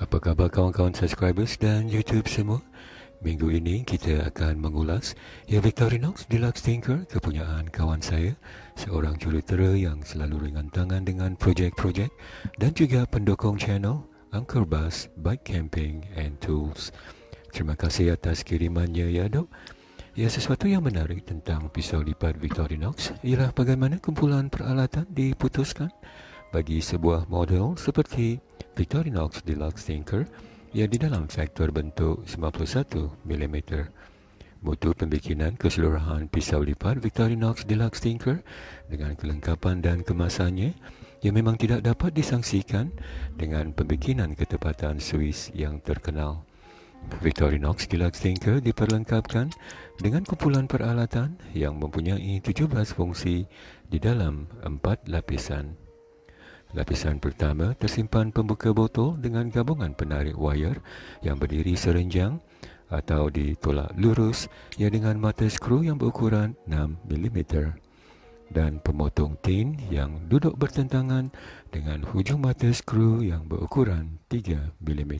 Apa khabar kawan-kawan subscribers dan YouTube semua? Minggu ini kita akan mengulas ya Victorinox Deluxe Tinker kepunyaan kawan saya, seorang jurutera yang selalu ringan tangan dengan projek-projek dan juga pendukung channel Angker Bus Bike Camping and Tools. Terima kasih atas kirimannya ya dok. Ya sesuatu yang menarik tentang pisau lipat Victorinox ialah bagaimana kumpulan peralatan diputuskan bagi sebuah model seperti Victorinox Deluxe Tinker yang di dalam faktor bentuk 91 mm. Mutu pembikinan keseluruhan pisau lipat Victorinox Deluxe Tinker dengan kelengkapan dan kemasannya yang memang tidak dapat disangsikan dengan pembikinan ketepatan Swiss yang terkenal. Victorinox Deluxe Tinker diperlengkapkan dengan kumpulan peralatan yang mempunyai 17 fungsi di dalam 4 lapisan. Lapisan pertama tersimpan pembuka botol dengan gabungan penarik wayar yang berdiri serenjang atau ditolak lurus yang dengan mata skru yang berukuran 6 mm dan pemotong tin yang duduk bertentangan dengan hujung mata skru yang berukuran 3 mm.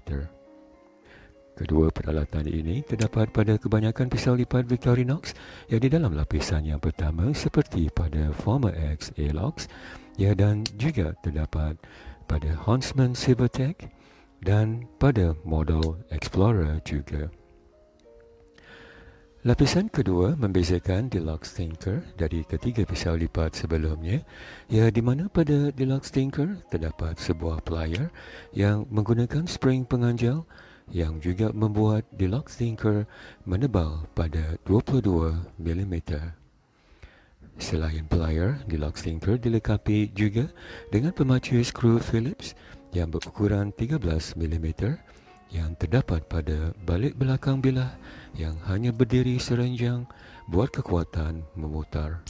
Kedua peralatan ini terdapat pada kebanyakan pisau lipat Victorinox yang di dalam lapisan yang pertama seperti pada Former X A-Locks ya dan juga terdapat pada Huntsman Silvertech dan pada model Explorer juga. Lapisan kedua membezakan Deluxe Tinker dari ketiga pisau lipat sebelumnya, ya di mana pada Deluxe Tinker terdapat sebuah pelayar yang menggunakan spring penganjal yang juga membuat Deluxe Tinker menebal pada 22 mm. Selain pelayar, deluxe tinker dilengkapi juga dengan pemacu skru Phillips yang berukuran 13 mm yang terdapat pada balik belakang bilah yang hanya berdiri serenjang buat kekuatan memutar.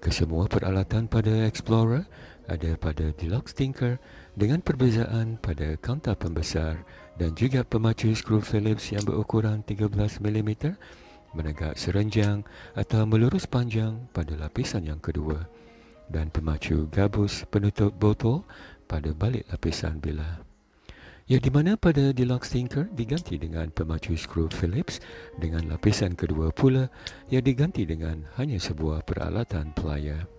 Kesemua peralatan pada Explorer ada pada Deluxe Tinker dengan perbezaan pada kaunter pembesar dan juga pemacu skru Phillips yang berukuran 13 mm menegak serenjang atau melurus panjang pada lapisan yang kedua dan pemacu gabus penutup botol pada balik lapisan bilah. Yang di mana pada Deluxe Tinker diganti dengan pemacu skru Phillips dengan lapisan kedua pula yang diganti dengan hanya sebuah peralatan pelayar.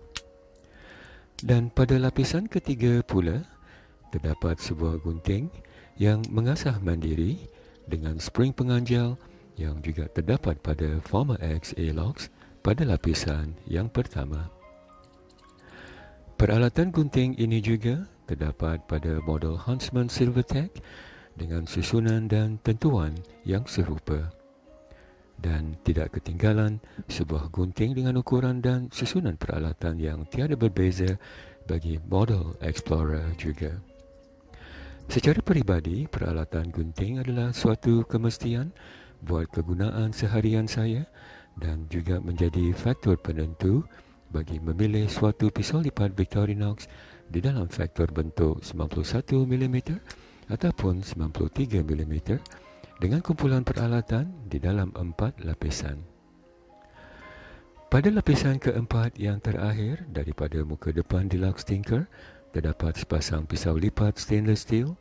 Dan pada lapisan ketiga pula terdapat sebuah gunting yang mengasah mandiri dengan spring penganjal yang juga terdapat pada Former X A-Locks pada lapisan yang pertama. Peralatan gunting ini juga terdapat pada model Huntsman Silvertech dengan susunan dan tentuan yang serupa. Dan tidak ketinggalan sebuah gunting dengan ukuran dan susunan peralatan yang tiada berbeza bagi model Explorer juga. Secara peribadi, peralatan gunting adalah suatu kemestian buat kegunaan seharian saya dan juga menjadi faktor penentu bagi memilih suatu pisau lipat Victorinox di dalam faktor bentuk 91 mm ataupun 93 mm dengan kumpulan peralatan di dalam empat lapisan. Pada lapisan keempat yang terakhir daripada muka depan Deluxe Tinker, terdapat sepasang pisau lipat stainless steel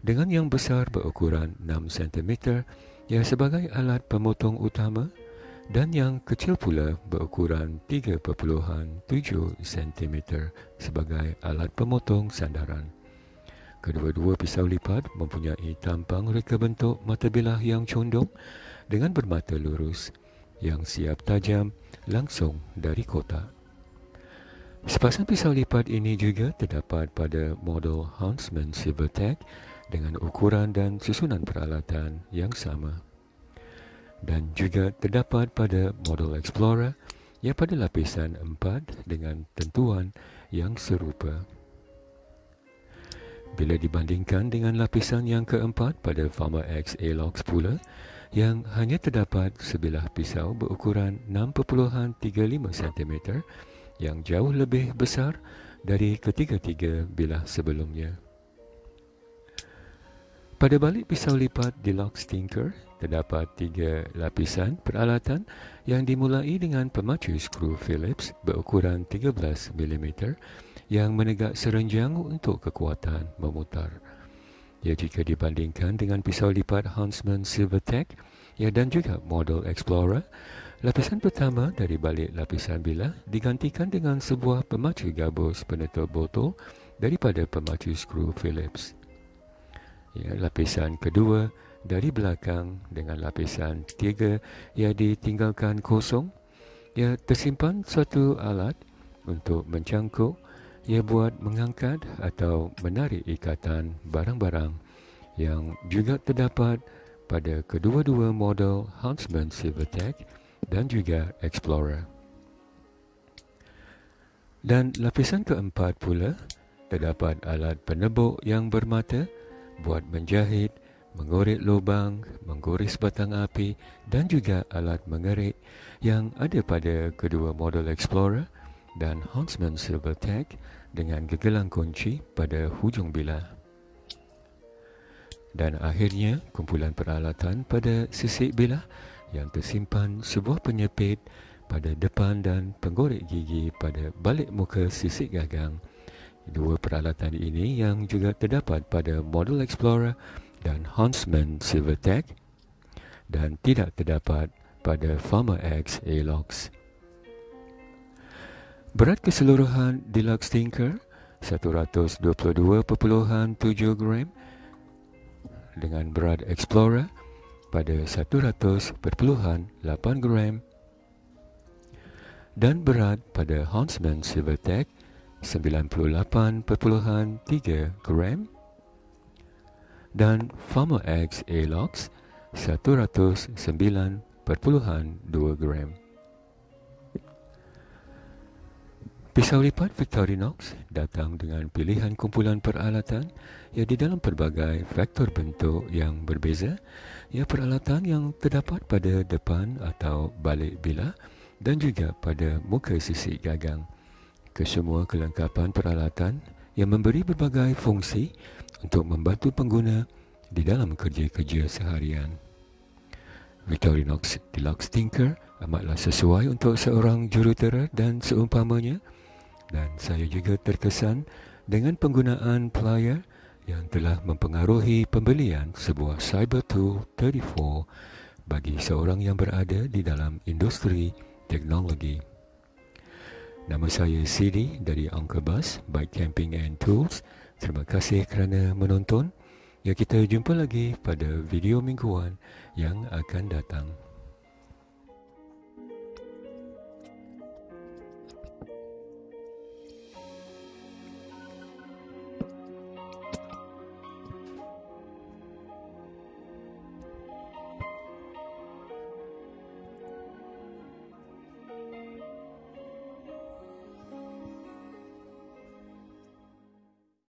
dengan yang besar berukuran 6 cm yang sebagai alat pemotong utama dan yang kecil pula berukuran 3.7 cm sebagai alat pemotong sandaran. Kedua-dua pisau lipat mempunyai tampang reka bentuk mata bilah yang condong dengan bermata lurus yang siap tajam langsung dari kotak. Sepasang pisau lipat ini juga terdapat pada model Huntsman Silvertech dengan ukuran dan susunan peralatan yang sama. Dan juga terdapat pada model Explorer yang pada lapisan 4 dengan tentuan yang serupa. Bila dibandingkan dengan lapisan yang keempat pada Farmer X A-Locks pula, yang hanya terdapat sebilah pisau berukuran 6.35 cm yang jauh lebih besar dari ketiga-tiga bilah sebelumnya. Pada balik pisau lipat Deluxe Tinker, terdapat tiga lapisan peralatan yang dimulai dengan pemacu skru Phillips berukuran 13 mm yang menegak serenjang untuk kekuatan memutar. Ya jika dibandingkan dengan pisau lipat Huntsman Silvertech ya dan juga model Explorer, lapisan pertama dari balik lapisan bilah digantikan dengan sebuah pemacu gabus penutup botol daripada pemacu skru Phillips. Ya, lapisan kedua dari belakang dengan lapisan tiga yang ditinggalkan kosong ia tersimpan suatu alat untuk mencangkuk ia buat mengangkat atau menarik ikatan barang-barang yang juga terdapat pada kedua-dua model Huntsman Silvertech dan juga Explorer. Dan lapisan keempat pula terdapat alat penebuk yang bermata buat menjahit, mengorek lubang, menggores batang api dan juga alat mengerik yang ada pada kedua model Explorer dan Huntsman Silvertech dengan gegelang kunci pada hujung bilah. Dan akhirnya, kumpulan peralatan pada sisik bilah yang tersimpan sebuah penyepit pada depan dan penggorek gigi pada balik muka sisik gagang. Dua peralatan ini yang juga terdapat pada model Explorer dan Huntsman Silvertech dan tidak terdapat pada Farmer X A-Locks. Berat keseluruhan Deluxe Tinker 122.7 gram dengan berat Explorer pada 100.8 gram dan berat pada Huntsman Silvertech 98.3 gram dan Farmer X A-Locks 109.2 gram. Pisau lipat Victorinox datang dengan pilihan kumpulan peralatan yang di dalam pelbagai faktor bentuk yang berbeza. Ya peralatan yang terdapat pada depan atau balik bilah dan juga pada muka sisi gagang. Kesemua kelengkapan peralatan yang memberi berbagai fungsi untuk membantu pengguna di dalam kerja-kerja seharian. Victorinox Deluxe Tinker amatlah sesuai untuk seorang jurutera dan seumpamanya dan saya juga terkesan dengan penggunaan plier yang telah mempengaruhi pembelian sebuah Cyber Tool 34 bagi seorang yang berada di dalam industri teknologi. Nama saya CD dari Uncle Bus Bike Camping and Tools. Terima kasih kerana menonton. Ya kita jumpa lagi pada video mingguan yang akan datang.